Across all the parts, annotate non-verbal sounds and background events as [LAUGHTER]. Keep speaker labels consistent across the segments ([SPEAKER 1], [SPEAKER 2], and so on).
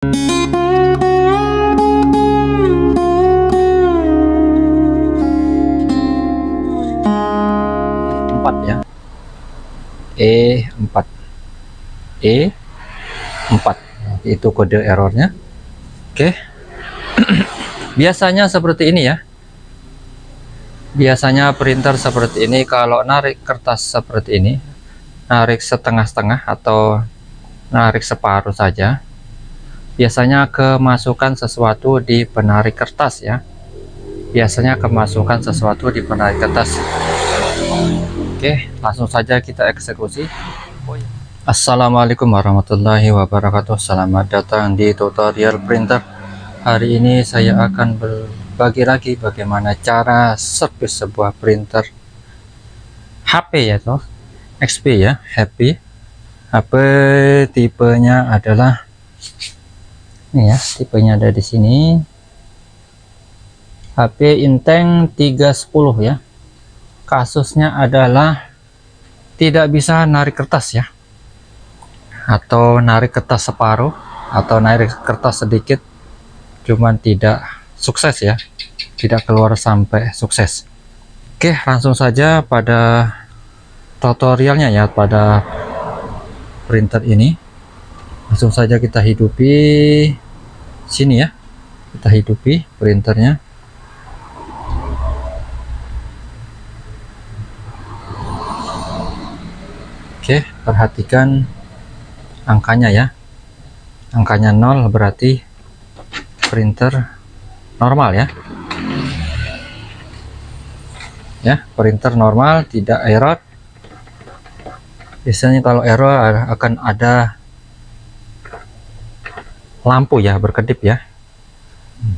[SPEAKER 1] empat ya. E 4 E 4 itu kode errornya. Oke. [CLEARS THROAT] Biasanya seperti ini ya. Biasanya printer seperti ini kalau narik kertas seperti ini narik setengah-setengah atau narik separuh saja biasanya kemasukan sesuatu di penarik kertas ya biasanya kemasukan sesuatu di penarik kertas Oke, langsung saja kita eksekusi. Assalamualaikum warahmatullahi wabarakatuh. Selamat datang di tutorial printer. Hari ini saya akan berbagi lagi bagaimana cara servis sebuah printer HP ya toh. XP ya, HP. HP tipenya adalah ini ya, tipenya ada di sini. HP Inteng 310 ya. Kasusnya adalah tidak bisa narik kertas ya. Atau narik kertas separuh atau narik kertas sedikit cuman tidak sukses ya. Tidak keluar sampai sukses. Oke langsung saja pada tutorialnya ya pada printer ini langsung saja kita hidupi sini ya kita hidupi printernya Oke, perhatikan angkanya ya. Angkanya 0 berarti printer normal ya. Ya, printer normal, tidak error. Biasanya kalau error akan ada lampu ya, berkedip ya.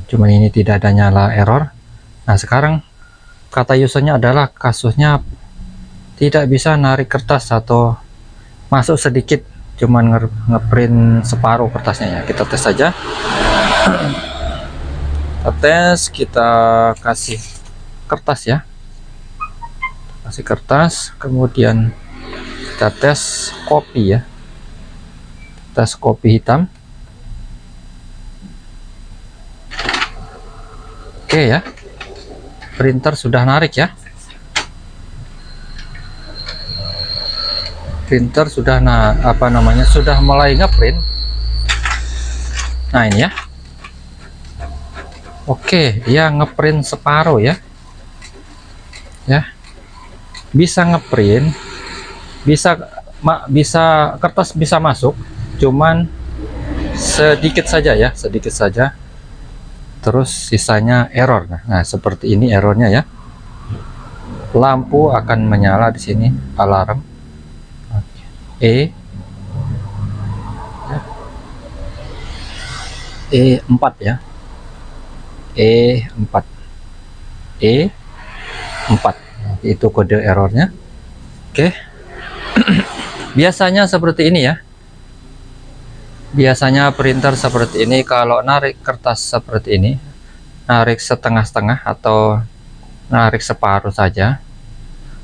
[SPEAKER 1] Cuman ini tidak ada nyala error. Nah, sekarang kata usernya adalah kasusnya tidak bisa narik kertas atau masuk sedikit cuman ngeprint separuh kertasnya ya. Kita tes saja. Kita tes kita kasih kertas ya. Kasih kertas kemudian kita tes kopi ya. Tes kopi hitam oke ya. Printer sudah narik ya. Printer sudah nah apa namanya sudah mulai ngeprint. Nah ini ya. Oke ya ngeprint separuh ya. Ya. Bisa ngeprint bisa bisa kertas bisa masuk cuman sedikit saja ya sedikit saja terus sisanya error. Nah, nah seperti ini errornya ya. Lampu akan menyala di sini alarm. E. E4 ya. E4 E4 itu kode errornya. Oke. [CLEARS THROAT] Biasanya seperti ini ya biasanya printer seperti ini kalau narik kertas seperti ini narik setengah-setengah atau narik separuh saja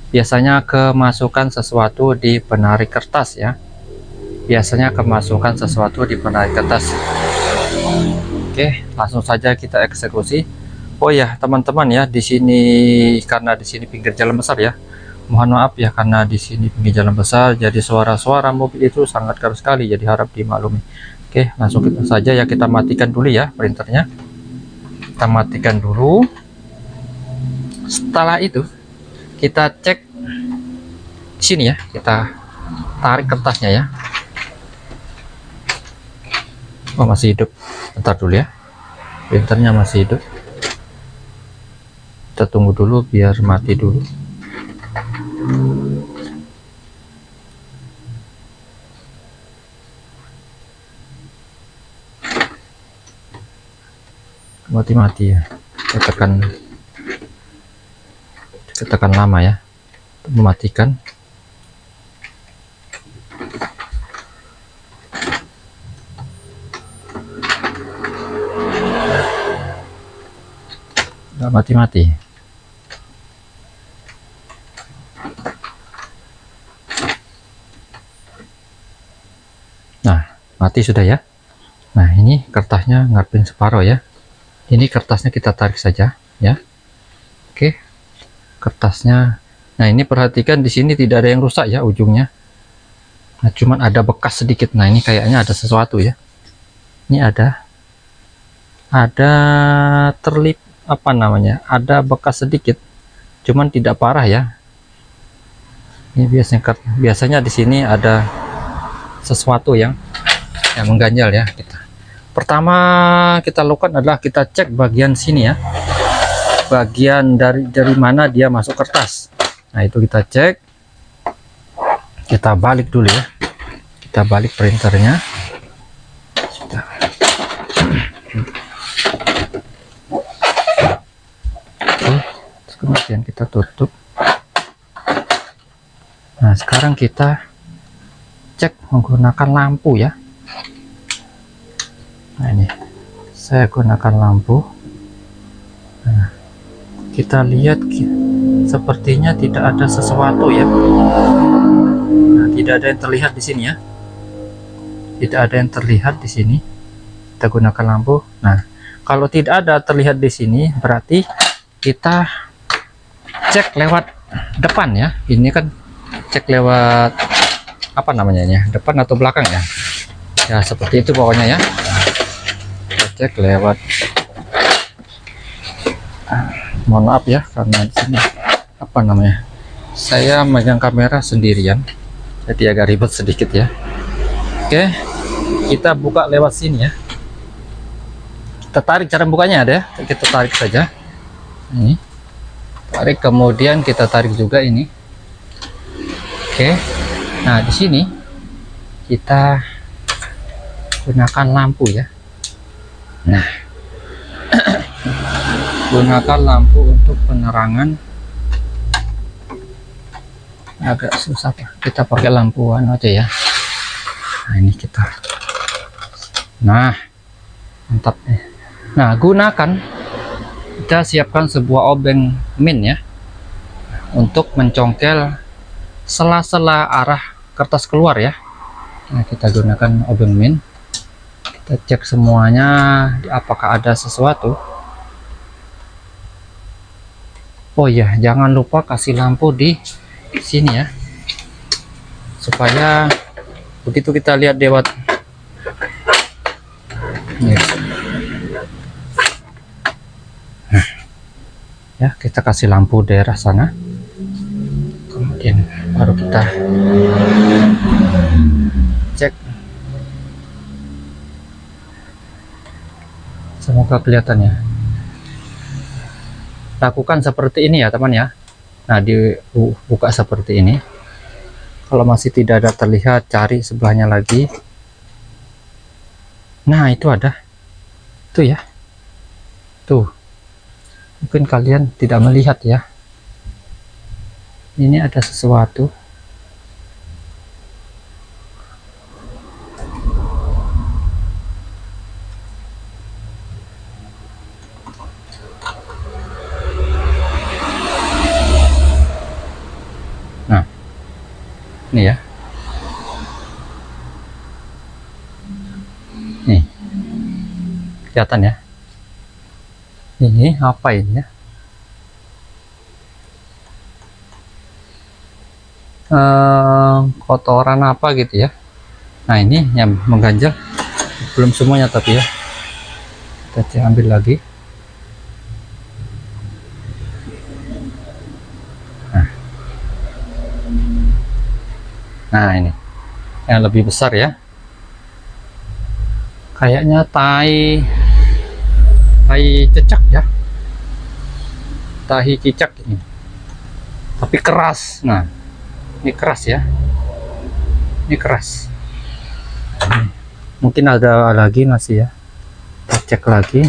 [SPEAKER 1] biasanya kemasukan sesuatu di penarik kertas ya. Biasanya kemasukan sesuatu di penarik kertas. Oke langsung saja kita eksekusi. Oh ya teman-teman ya di sini karena di sini pinggir jalan besar ya mohon maaf ya karena di sini pinggir jalan besar jadi suara-suara mobil itu sangat keras sekali jadi harap dimaklumi. Oke langsung kita saja ya kita matikan dulu ya printernya. Kita matikan dulu. Setelah itu kita cek sini ya kita tarik kertasnya ya. Oh masih hidup. Bentar dulu ya. Printernya masih hidup. Kita tunggu dulu biar mati dulu mati-mati ya. Tekan. Tekan lama ya. Mematikan. Nggak mati-mati nah mati sudah ya. Nah ini kertasnya ngarepin separuh ya. Ini kertasnya kita tarik saja ya. Oke kertasnya. Nah ini perhatikan di sini tidak ada yang rusak ya ujungnya. Nah cuman ada bekas sedikit. Nah ini kayaknya ada sesuatu ya. Ini ada ada terlip apa namanya ada bekas sedikit cuman tidak parah ya. Ini biasanya biasanya di sini ada sesuatu yang yang mengganjal ya kita. Pertama kita lakukan adalah kita cek bagian sini ya. Bagian dari dari mana dia masuk kertas. Nah itu kita cek. Kita balik dulu ya. Kita balik printernya. Kemudian kita tutup. Nah sekarang kita cek menggunakan lampu ya saya gunakan lampu. Nah, kita lihat sepertinya tidak ada sesuatu ya. Nah, tidak ada yang terlihat di sini ya. Tidak ada yang terlihat di sini. Kita gunakan lampu. Nah kalau tidak ada terlihat di sini berarti kita cek lewat depan ya. Ini kan cek lewat apa namanya ya? Depan atau belakang ya? Ya seperti itu pokoknya ya cek lewat. Mohon maaf ya karena di sini apa namanya saya megang kamera sendirian jadi agak ribet sedikit ya. Oke kita buka lewat sini ya. Kita tarik cara bukanya ada ya kita tarik saja. Ini. Tarik kemudian kita tarik juga ini. Oke nah di sini kita gunakan lampu ya Nah, gunakan lampu untuk penerangan. Agak susah kita pakai lampuan aja ya. Nah ini kita. Nah mantap nih nah gunakan. Kita siapkan sebuah obeng min ya. Untuk mencongkel sela-sela arah kertas keluar ya. Nah kita gunakan obeng min kita cek semuanya apakah ada sesuatu. Oh ya jangan lupa kasih lampu di sini ya. Supaya begitu kita lihat lewat. Nah, ya kita kasih lampu daerah sana. Kemudian baru kita semoga kelihatannya? Lakukan seperti ini ya teman ya. Nah dibuka seperti ini. Kalau masih tidak ada terlihat cari sebelahnya lagi. Nah itu ada. Tuh ya. Tuh. Mungkin kalian tidak melihat ya. Ini ada sesuatu kelihatan ya. Ini apa ini ya? Ehm, kotoran apa gitu ya? Nah ini yang mengganjal. Belum semuanya tapi ya. Kita ambil lagi. Nah ini. Yang lebih besar ya. Kayaknya tai tai cecak ya. Tahi cicak ini. Tapi keras. Nah ini keras ya. Ini keras. Mungkin ada lagi masih ya. Kita cek lagi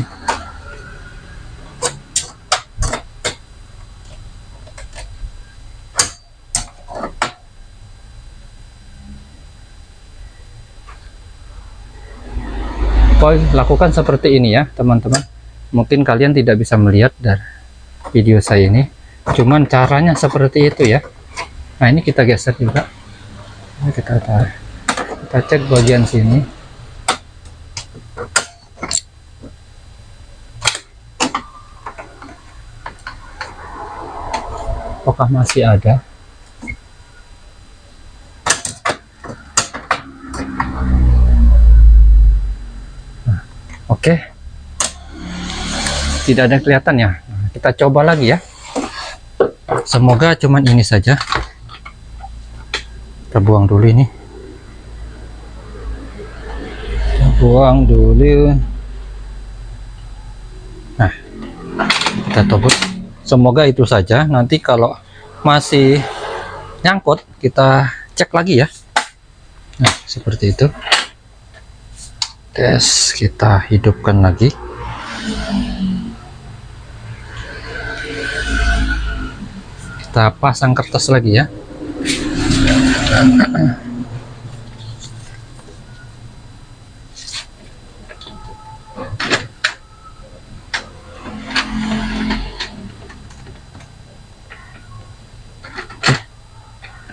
[SPEAKER 1] lakukan seperti ini ya teman-teman mungkin kalian tidak bisa melihat dari video saya ini. Cuman caranya seperti itu ya. Nah ini kita geser juga. Ini kita tarik. Kita cek bagian sini. Apakah masih ada? Tidak ada kelihatan ya. Kita coba lagi ya. Semoga cuman ini saja. Kita buang dulu ini. Kita buang dulu. Nah kita tobut semoga itu saja. Nanti kalau masih nyangkut kita cek lagi ya. Nah seperti itu. Tes kita hidupkan lagi kita pasang kertas lagi ya.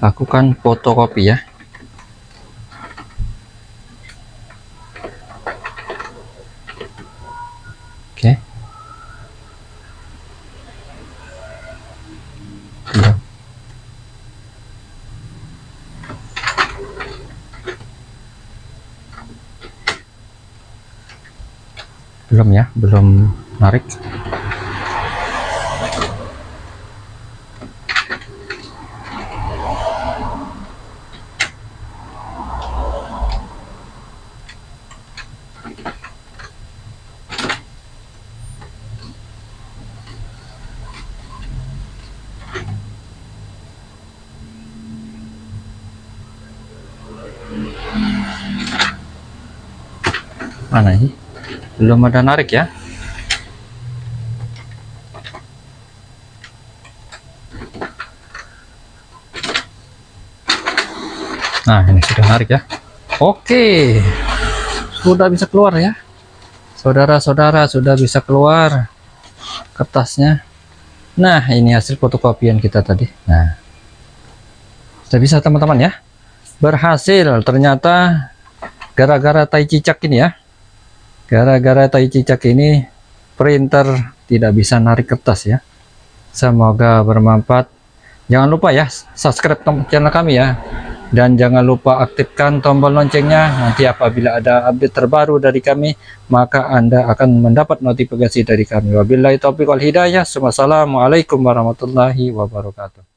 [SPEAKER 1] Lakukan fotokopi ya oke Belum. Belum ya belum narik. Mana ini belum ada narik ya? Nah ini sudah narik ya. Oke. Sudah bisa keluar ya. Saudara-saudara sudah bisa keluar kertasnya. Nah ini hasil fotokopian kita tadi. Nah. Sudah bisa teman-teman ya? Berhasil. Ternyata gara-gara tai cicak ini ya gara-gara tai cicak ini printer tidak bisa narik kertas ya. Semoga bermanfaat. Jangan lupa ya subscribe channel kami ya. Dan jangan lupa aktifkan tombol loncengnya. Nanti apabila ada update terbaru dari kami maka anda akan mendapat notifikasi dari kami. Wabillahi taufiq wal hidayah. Wassalamualaikum warahmatullahi wabarakatuh